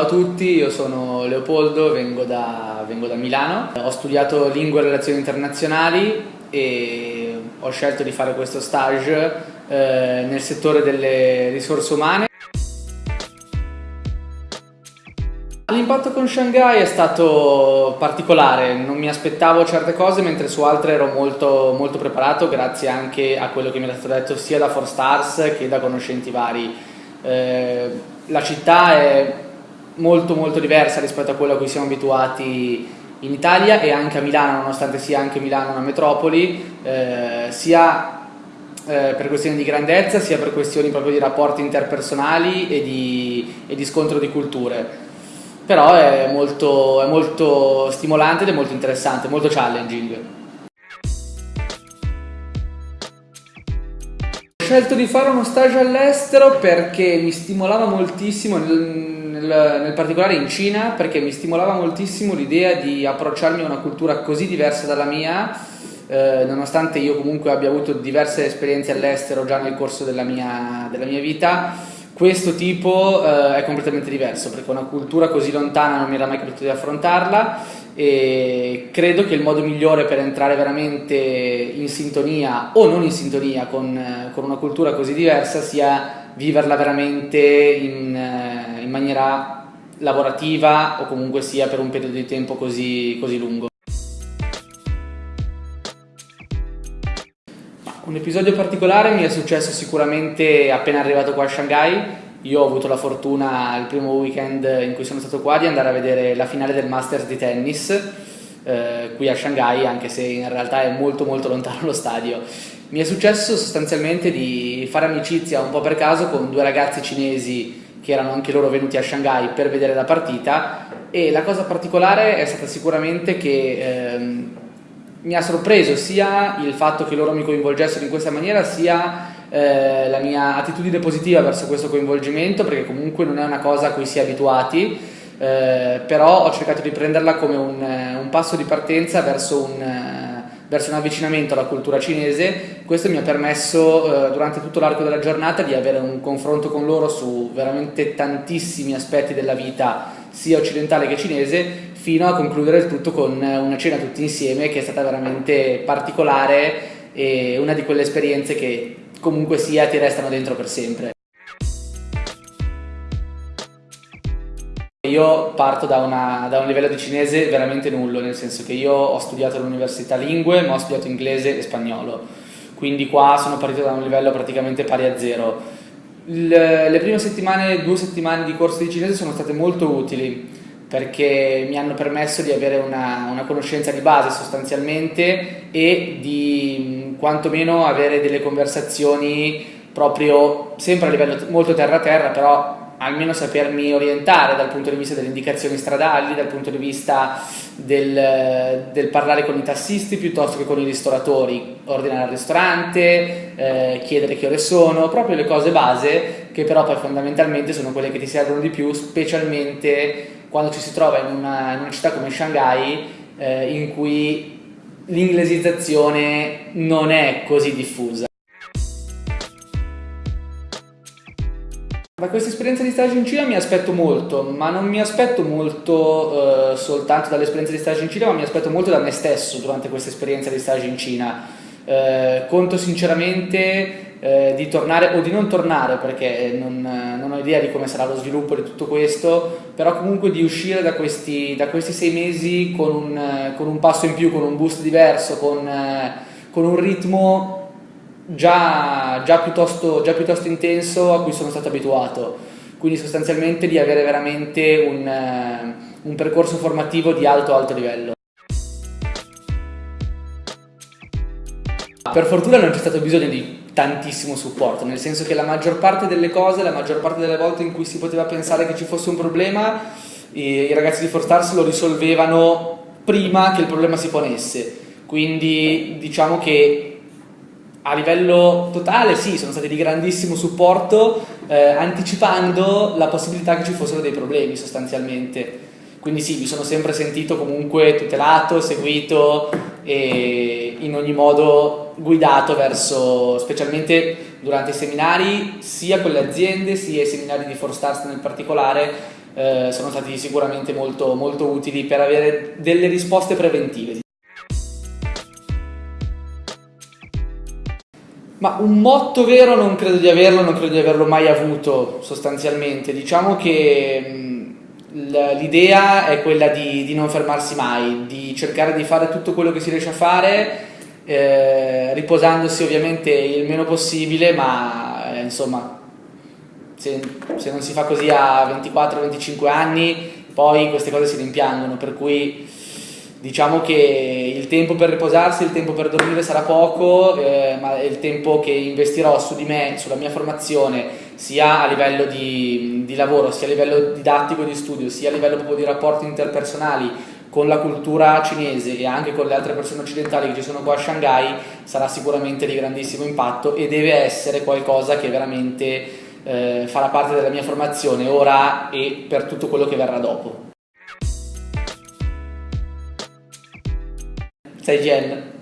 ciao a tutti, io sono Leopoldo, vengo da, vengo da Milano, ho studiato lingue e relazioni internazionali e ho scelto di fare questo stage eh, nel settore delle risorse umane. L'impatto con Shanghai è stato particolare, non mi aspettavo certe cose mentre su altre ero molto, molto preparato grazie anche a quello che mi è stato detto sia da 4Stars che da conoscenti vari. Eh, la città è molto molto diversa rispetto a quello a cui siamo abituati in Italia e anche a Milano, nonostante sia anche Milano una metropoli, eh, sia eh, per questioni di grandezza sia per questioni proprio di rapporti interpersonali e di, e di scontro di culture però è molto, è molto stimolante ed è molto interessante, molto challenging. Ho scelto di fare uno stage all'estero perché mi stimolava moltissimo, nel, nel, particolare in Cina, perché mi stimolava moltissimo l'idea di approcciarmi a una cultura così diversa dalla mia, eh, nonostante io comunque abbia avuto diverse esperienze all'estero già nel corso della mia, della mia vita questo tipo eh, è completamente diverso perché una cultura così lontana non mi era mai capitato di affrontarla e credo che il modo migliore per entrare veramente in sintonia o non in sintonia con, con una cultura così diversa sia viverla veramente in, eh, in, maniera lavorativa o comunque sia per un periodo di tempo così, così lungo. Un episodio particolare mi è successo sicuramente appena arrivato qua a Shanghai. Io ho avuto la fortuna il primo weekend in cui sono stato qua di andare a vedere la finale del Masters di tennis eh, qui a Shanghai, anche se in realtà è molto molto lontano lo stadio. Mi è successo sostanzialmente di fare amicizia un po' per caso con due ragazzi cinesi che erano anche loro venuti a Shanghai per vedere la partita. E la cosa particolare è stata sicuramente che ehm, mi ha sorpreso sia il fatto che loro mi coinvolgessero in questa maniera sia eh, la mia attitudine positiva verso questo coinvolgimento perché comunque non è una cosa a cui si è abituati. Eh, però ho cercato di prenderla come un, un passo di partenza verso un, verso un, avvicinamento alla cultura cinese questo mi ha permesso eh, durante tutto l'arco della giornata di avere un confronto con loro su veramente tantissimi aspetti della vita sia occidentale che cinese fino a concludere il tutto con una cena tutti insieme che è stata veramente particolare e una di quelle esperienze che comunque sia ti restano dentro per sempre. Io parto da, una, da, un livello di cinese veramente nullo, nel senso che io ho studiato all'università lingue, ma ho studiato inglese e spagnolo, quindi qua sono partito da un livello praticamente pari a zero. Le, le prime settimane, due settimane di corso di cinese sono state molto utili, perché mi hanno permesso di avere una, una, conoscenza di base sostanzialmente e di quantomeno avere delle conversazioni proprio sempre a livello molto terra-terra, però almeno sapermi orientare dal punto di vista delle indicazioni stradali, dal punto di vista del, del parlare con i tassisti piuttosto che con i ristoratori, ordinare al ristorante, eh, chiedere che ore sono, proprio le cose base che però poi fondamentalmente sono quelle che ti servono di più, specialmente quando ci si trova in una, in una città come Shanghai eh, in cui l'inglesizzazione non è così diffusa. Da questa esperienza di stage in Cina mi aspetto molto, ma non mi aspetto molto eh, soltanto dall'esperienza di stage in Cina, ma mi aspetto molto da me stesso durante questa esperienza di stage in Cina. Eh, conto sinceramente eh, di tornare o di non tornare perché non, non, ho idea di come sarà lo sviluppo di tutto questo, però comunque di uscire da questi, da questi sei mesi con un, con un, passo in più, con un boost diverso, con, con un ritmo già, già, piuttosto, già, piuttosto, intenso a cui sono stato abituato, quindi sostanzialmente di avere veramente un, eh, un percorso formativo di alto alto livello. Per fortuna non c'è stato bisogno di tantissimo supporto, nel senso che la maggior parte delle cose, la maggior parte delle volte in cui si poteva pensare che ci fosse un problema, i, ragazzi di Forstars lo risolvevano prima che il problema si ponesse. Quindi diciamo che a livello totale sì, sono stati di grandissimo supporto, eh, anticipando la possibilità che ci fossero dei problemi sostanzialmente. Quindi sì, mi sono sempre sentito comunque tutelato, seguito e in ogni modo guidato verso, specialmente durante i seminari, sia con le aziende, sia i seminari di Forstars nel particolare, eh, sono stati sicuramente molto, molto utili per avere delle risposte preventive. Ma un motto vero non credo di averlo, non credo di averlo mai avuto sostanzialmente. Diciamo che l'idea è quella di, di, non fermarsi mai, di cercare di fare tutto quello che si riesce a fare, eh, riposandosi ovviamente il meno possibile, ma eh, insomma, se, se, non si fa così a 24-25 anni, poi queste cose si rimpiangono, per cui diciamo che il tempo per riposarsi, il tempo per dormire sarà poco, eh, ma il tempo che investirò su di me, sulla mia formazione, sia a livello di, di lavoro, sia a livello didattico di studio, sia a livello proprio di rapporti interpersonali con la cultura cinese e anche con le altre persone occidentali che ci sono qua a Shanghai, sarà sicuramente di grandissimo impatto e deve essere qualcosa che veramente eh, farà parte della mia formazione ora e per tutto quello che verrà dopo. 再见。